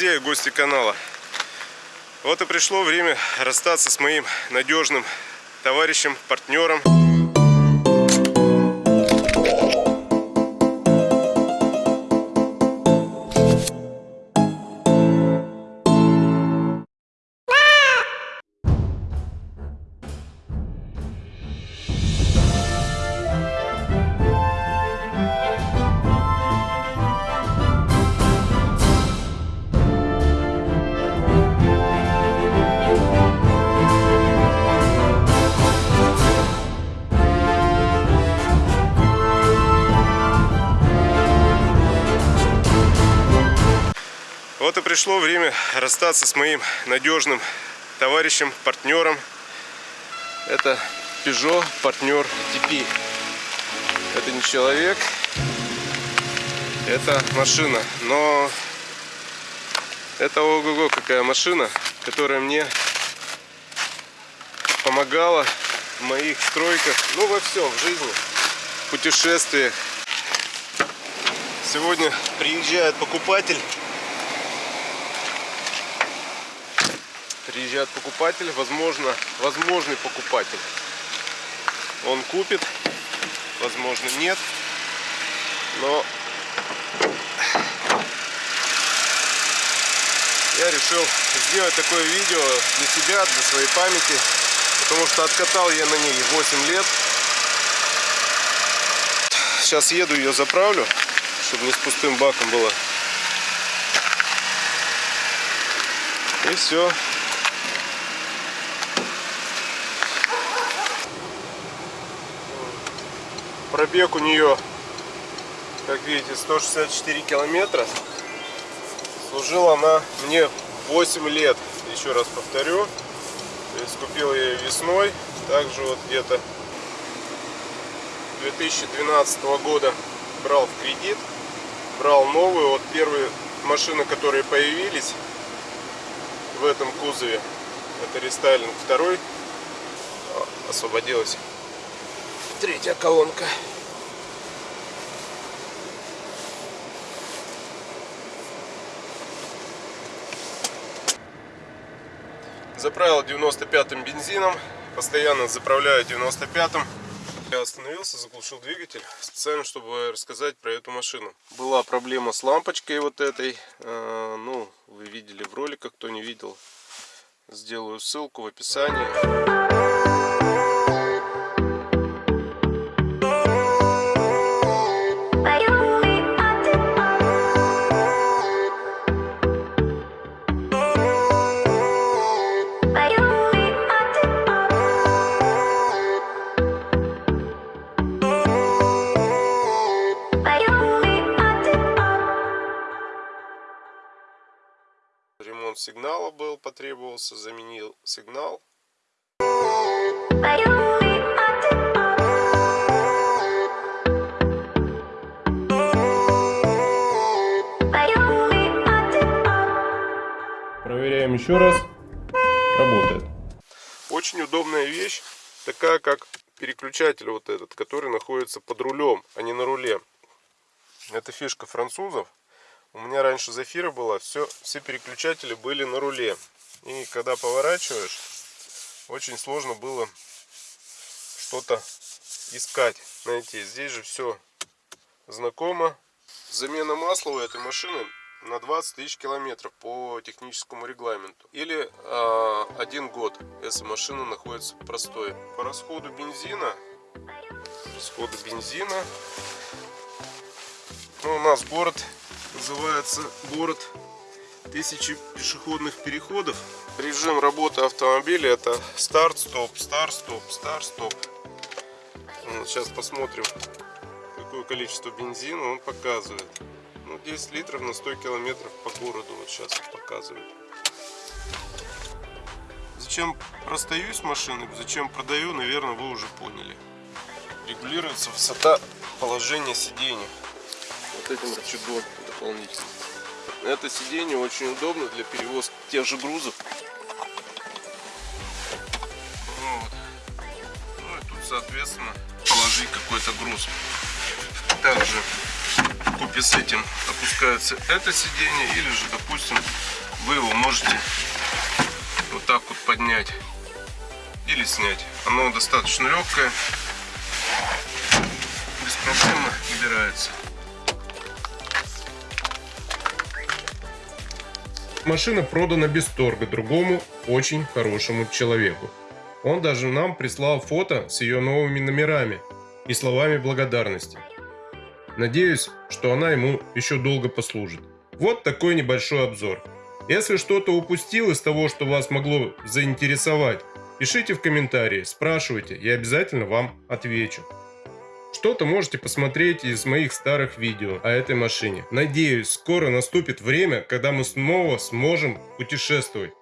друзья и гости канала. Вот и пришло время расстаться с моим надежным товарищем, партнером. Вот и пришло время расстаться с моим надежным товарищем, партнером. Это Peugeot партнер TP. Это не человек, это машина. Но это ого-го какая машина, которая мне помогала в моих стройках, ну во всем, в жизни, в путешествиях. Сегодня приезжает покупатель приезжает покупатель, возможно, возможный покупатель. Он купит, возможно нет, но я решил сделать такое видео для себя, для своей памяти, потому что откатал я на ней 8 лет. Сейчас еду ее заправлю, чтобы не с пустым баком было. И все. Пробег у нее, как видите, 164 километра. Служила она мне 8 лет, еще раз повторю. То есть купил ее весной, также вот где-то 2012 года брал в кредит, брал новую, вот первые машины, которые появились в этом кузове, это рестайлинг второй, освободилась третья колонка. Заправил 95-м бензином, постоянно заправляю 95-м. Я остановился, заглушил двигатель, специально, чтобы рассказать про эту машину. Была проблема с лампочкой вот этой, э, ну, вы видели в роликах, кто не видел, сделаю ссылку в описании. Ремонт сигнала был, потребовался, заменил сигнал. Проверяем еще раз. Работает. Очень удобная вещь, такая как переключатель вот этот, который находится под рулем, а не на руле. Это фишка французов. У меня раньше Зафира была, все, все переключатели были на руле. И когда поворачиваешь, очень сложно было что-то искать. Знаете, здесь же все знакомо. Замена масла у этой машины на 20 тысяч километров по техническому регламенту. Или э, один год, если машина находится в простое. По расходу бензина, расходу бензина, ну, у нас город называется город тысячи пешеходных переходов. Режим работы автомобиля это старт-стоп, старт-стоп, старт-стоп. Вот, сейчас посмотрим, какое количество бензина он показывает. Ну, 10 литров на 100 километров по городу вот сейчас показывает. Зачем расстаюсь машиной, зачем продаю, наверное, вы уже поняли. Регулируется высота положения сидения вот этим рычагом дополнительно. Это сиденье очень удобно для перевозки тех же грузов. Вот. Ну и тут, соответственно, положить какой-то груз. Также купе с этим опускается это сиденье или же, допустим, можете вот так вот поднять или снять. Оно достаточно легкое, беспроблемно убирается. Машина продана без торга другому очень хорошему человеку. Он даже нам прислал фото с ее новыми номерами и словами благодарности. Надеюсь, что она ему еще долго послужит. Вот такой небольшой обзор. Если что-то упустил из того, что вас могло заинтересовать, пишите в комментарии, спрашивайте, я обязательно вам отвечу. Что-то можете посмотреть из моих старых видео о этой машине. Надеюсь, скоро наступит время, когда мы снова сможем путешествовать.